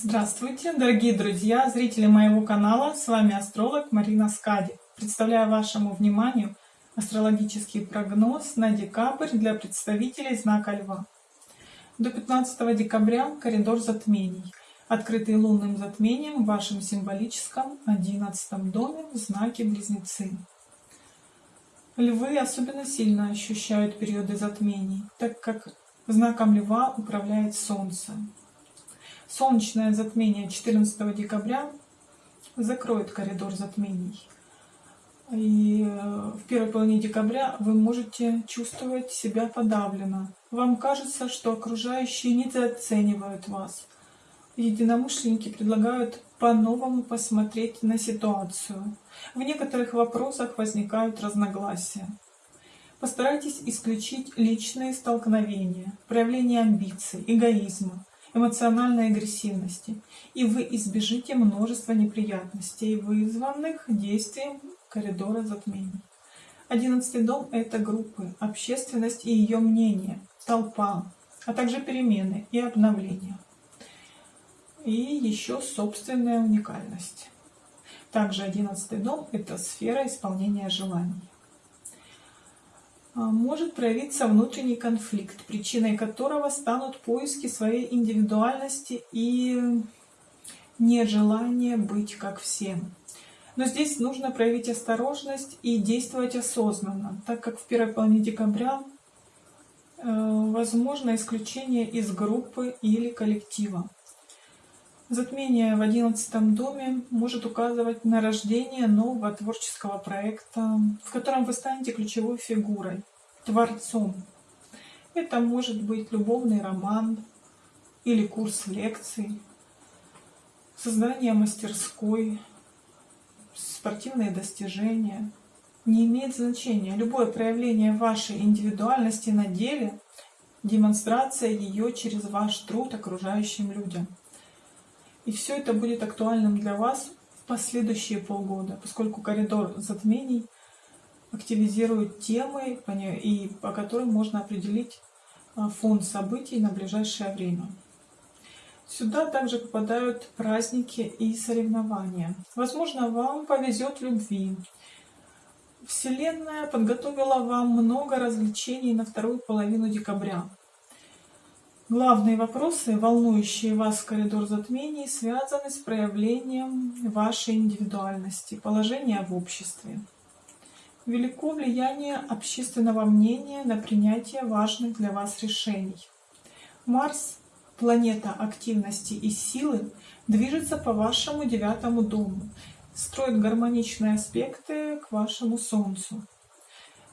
Здравствуйте, дорогие друзья, зрители моего канала. С вами астролог Марина Скади. Представляю вашему вниманию астрологический прогноз на декабрь для представителей знака Льва. До 15 декабря коридор затмений, открытый лунным затмением в вашем символическом 11 доме в знаке Близнецы. Львы особенно сильно ощущают периоды затмений, так как знаком Льва управляет Солнце. Солнечное затмение 14 декабря закроет коридор затмений. И э, в первой половине декабря вы можете чувствовать себя подавленно. Вам кажется, что окружающие недооценивают вас. Единомышленники предлагают по-новому посмотреть на ситуацию. В некоторых вопросах возникают разногласия. Постарайтесь исключить личные столкновения, проявление амбиций, эгоизма, эмоциональной агрессивности, и вы избежите множества неприятностей, вызванных действием коридора затмений. Одиннадцатый дом — это группы, общественность и ее мнение, толпа, а также перемены и обновления. И еще собственная уникальность. Также одиннадцатый дом — это сфера исполнения желаний. А, может проявиться внутренний конфликт, причиной которого станут поиски своей индивидуальности и нежелание быть как все. Но здесь нужно проявить осторожность и действовать осознанно, так как в первой половине декабря э, возможно исключение из группы или коллектива. Затмение в одиннадцатом доме может указывать на рождение нового творческого проекта, в котором вы станете ключевой фигурой, творцом. Это может быть любовный роман или курс лекций, создание мастерской, спортивные достижения. Не имеет значения. Любое проявление вашей индивидуальности на деле, демонстрация ее через ваш труд окружающим людям. И все это будет актуальным для вас в последующие полгода, поскольку коридор затмений активизирует темы, и по которым можно определить а, фон событий на ближайшее время. Сюда также попадают праздники и соревнования. Возможно, вам повезет в любви. Вселенная подготовила вам много развлечений на вторую половину декабря. Главные вопросы, волнующие вас в коридор затмений, связаны с проявлением вашей индивидуальности, положения в обществе. Велико влияние общественного мнения на принятие важных для вас решений. Марс, планета активности и силы, движется по вашему девятому дому, строит гармоничные аспекты к вашему Солнцу.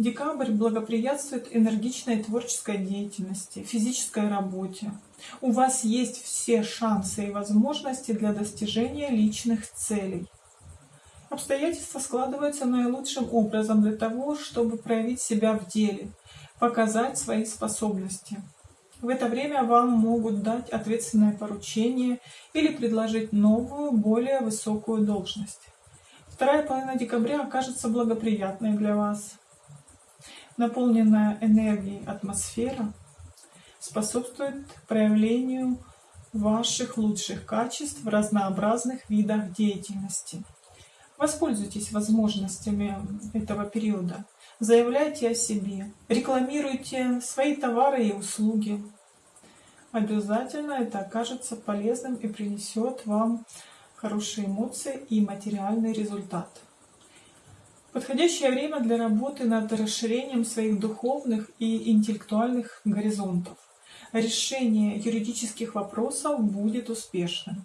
Декабрь благоприятствует энергичной творческой деятельности, физической работе. У вас есть все шансы и возможности для достижения личных целей. Обстоятельства складываются наилучшим образом для того, чтобы проявить себя в деле, показать свои способности. В это время вам могут дать ответственное поручение или предложить новую, более высокую должность. Вторая половина декабря окажется благоприятной для вас наполненная энергией атмосфера способствует проявлению ваших лучших качеств в разнообразных видах деятельности. Воспользуйтесь возможностями этого периода. Заявляйте о себе, рекламируйте свои товары и услуги. Обязательно это окажется полезным и принесет вам хорошие эмоции и материальный результат. Подходящее время для работы над расширением своих духовных и интеллектуальных горизонтов. Решение юридических вопросов будет успешным.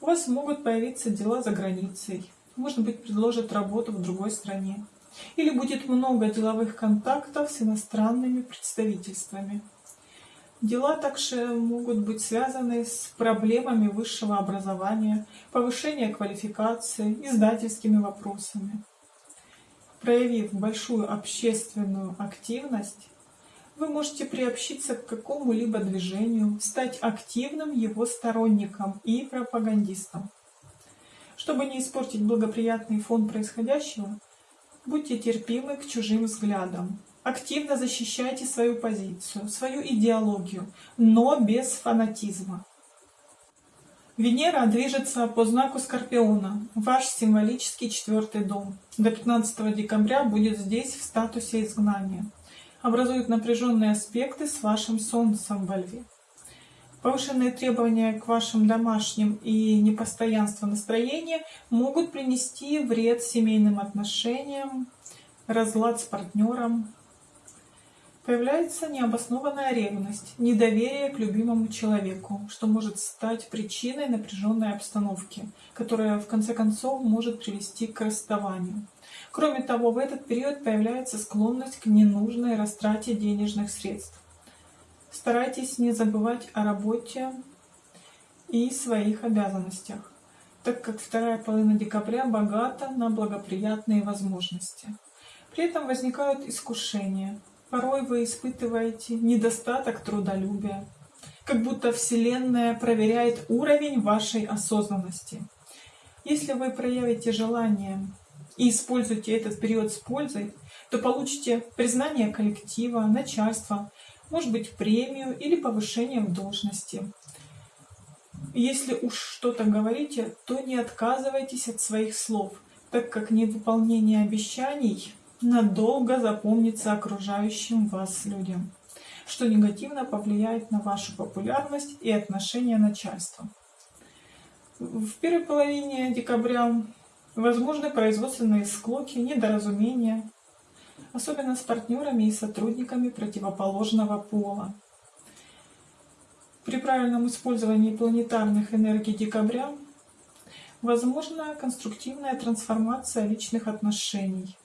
У вас могут появиться дела за границей. Может быть, предложат работу в другой стране. Или будет много деловых контактов с иностранными представительствами. Дела также могут быть связаны с проблемами высшего образования, повышения квалификации, издательскими вопросами. Проявив большую общественную активность, вы можете приобщиться к какому-либо движению, стать активным его сторонником и пропагандистом. Чтобы не испортить благоприятный фон происходящего, будьте терпимы к чужим взглядам. Активно защищайте свою позицию, свою идеологию, но без фанатизма. Венера движется по знаку Скорпиона, ваш символический четвертый дом. До 15 декабря будет здесь в статусе изгнания. Образует напряженные аспекты с вашим Солнцем во Льве. Повышенные требования к вашим домашним и непостоянство настроения могут принести вред семейным отношениям, разлад с партнером, Появляется необоснованная ревность, недоверие к любимому человеку, что может стать причиной напряженной обстановки, которая в конце концов может привести к расставанию. Кроме того, в этот период появляется склонность к ненужной растрате денежных средств. Старайтесь не забывать о работе и своих обязанностях, так как вторая половина декабря богата на благоприятные возможности. При этом возникают искушения – Порой вы испытываете недостаток трудолюбия, как будто Вселенная проверяет уровень вашей осознанности. Если вы проявите желание и используете этот период с пользой, то получите признание коллектива, начальства, может быть премию или повышение в должности. Если уж что-то говорите, то не отказывайтесь от своих слов, так как невыполнение обещаний надолго запомнится окружающим вас людям, что негативно повлияет на вашу популярность и отношение начальства. В первой половине декабря возможны производственные склоки, недоразумения, особенно с партнерами и сотрудниками противоположного пола. При правильном использовании планетарных энергий декабря возможна конструктивная трансформация личных отношений,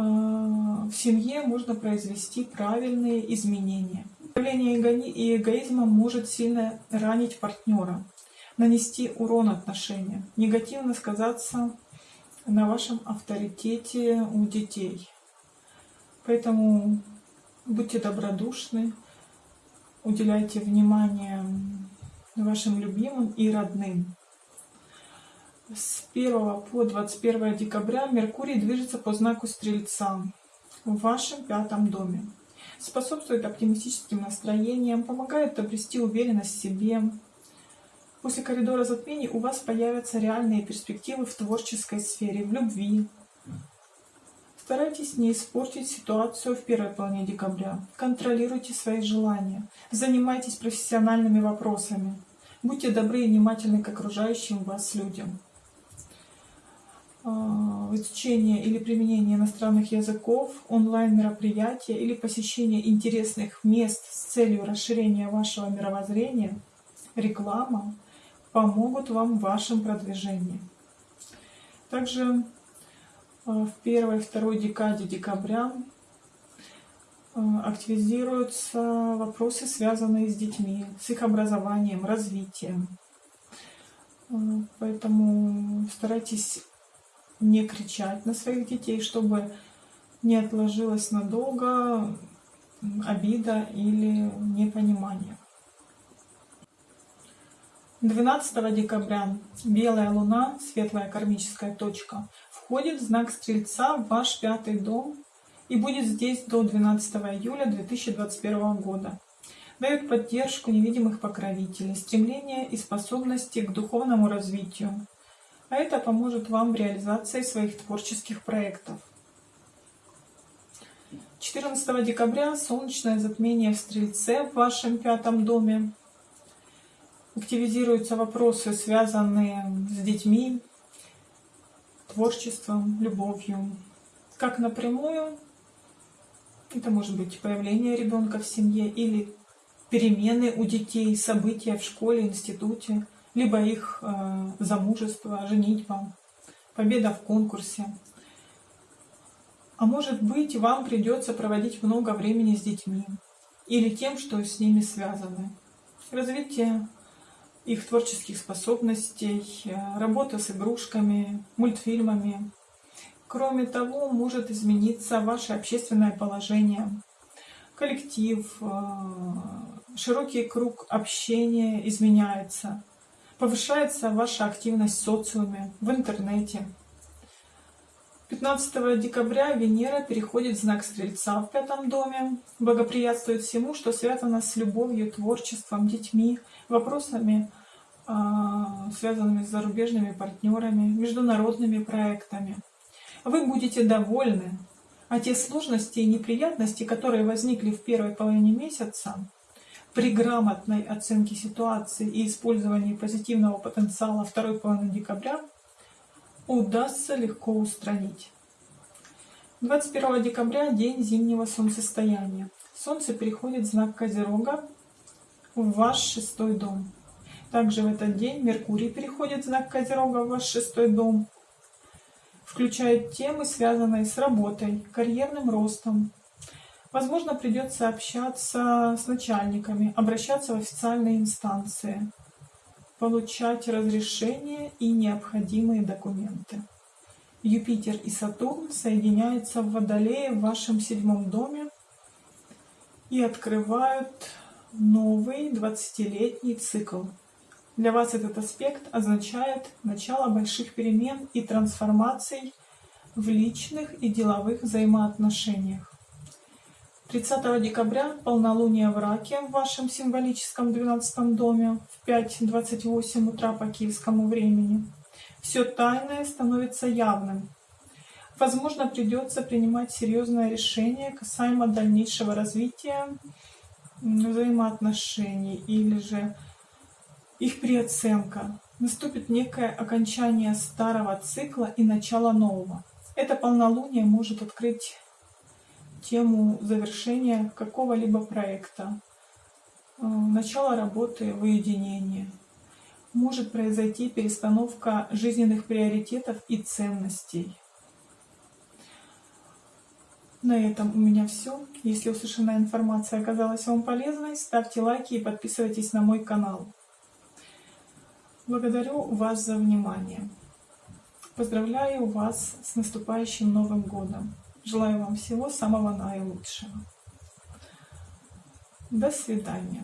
в семье можно произвести правильные изменения. Проявление эгоизма может сильно ранить партнера, нанести урон отношениям, негативно сказаться на вашем авторитете у детей. Поэтому будьте добродушны, уделяйте внимание вашим любимым и родным. С 1 по 21 декабря Меркурий движется по знаку Стрельца в вашем пятом доме. Способствует оптимистическим настроениям, помогает обрести уверенность в себе. После коридора затмений у вас появятся реальные перспективы в творческой сфере, в любви. Старайтесь не испортить ситуацию в первой половине декабря. Контролируйте свои желания. Занимайтесь профессиональными вопросами. Будьте добры и внимательны к окружающим вас людям. А, изучение или применение иностранных языков, онлайн-мероприятия или посещение интересных мест с целью расширения вашего мировоззрения, реклама помогут вам в вашем продвижении. Также а, в первой и второй декаде декабря а, активизируются вопросы, связанные с детьми, с их образованием, развитием. Поэтому старайтесь не кричать на своих детей, чтобы не отложилось надолго обида или непонимание. 12 декабря белая луна, светлая кармическая точка, входит в знак Стрельца в ваш пятый дом и будет здесь до 12 июля 2021 года. Дает поддержку невидимых покровителей, стремление и способности к духовному развитию, а это поможет вам в реализации своих творческих проектов. 14 декабря солнечное затмение в Стрельце в вашем пятом доме. Активизируются вопросы, связанные с детьми, творчеством, любовью. Как напрямую, это может быть появление ребенка в семье или перемены у детей, события в школе, институте – либо их э, замужество, женитьба, победа в конкурсе. А может быть, вам придется проводить много времени с детьми или тем, что с ними связаны. Развитие их творческих способностей, э, работа с игрушками, мультфильмами. Кроме того, может измениться ваше общественное положение, коллектив, э, широкий круг общения изменяется повышается ваша активность в социуме, в интернете. 15 декабря Венера переходит в знак Стрельца в пятом доме, благоприятствует всему, что связано с любовью, творчеством, детьми, вопросами а, связанными с зарубежными партнерами, международными проектами. Вы будете довольны, а те сложности и неприятности, которые возникли в первой половине месяца, при грамотной оценке ситуации и использовании позитивного потенциала второй половины декабря удастся легко устранить. 21 декабря – день зимнего солнцестояния. Солнце переходит в знак Козерога в ваш шестой дом. Также в этот день Меркурий переходит в знак Козерога в ваш шестой дом. Включает темы, связанные с работой, карьерным ростом. Возможно, придется общаться с начальниками, обращаться в официальные инстанции, получать разрешения и необходимые документы. Юпитер и Сатурн соединяются в Водолее в вашем седьмом доме и открывают новый 20-летний цикл. Для вас этот аспект означает начало больших перемен и трансформаций в личных и деловых взаимоотношениях. 30 декабря полнолуние в Раке в вашем символическом 12 доме в 5.28 утра по киевскому времени. Все тайное становится явным. Возможно, придется принимать серьезное решение касаемо дальнейшего развития взаимоотношений или же их переоценка. Наступит некое окончание старого цикла и начало нового. Это полнолуние может открыть тему завершения какого-либо проекта, э, начало работы в уединении. Может произойти перестановка жизненных приоритетов и ценностей. На этом у меня все. Если услышанная информация оказалась вам полезной, ставьте лайки и подписывайтесь на мой канал. Благодарю вас за внимание. Поздравляю вас с наступающим Новым Годом. Желаю вам всего самого наилучшего. До свидания.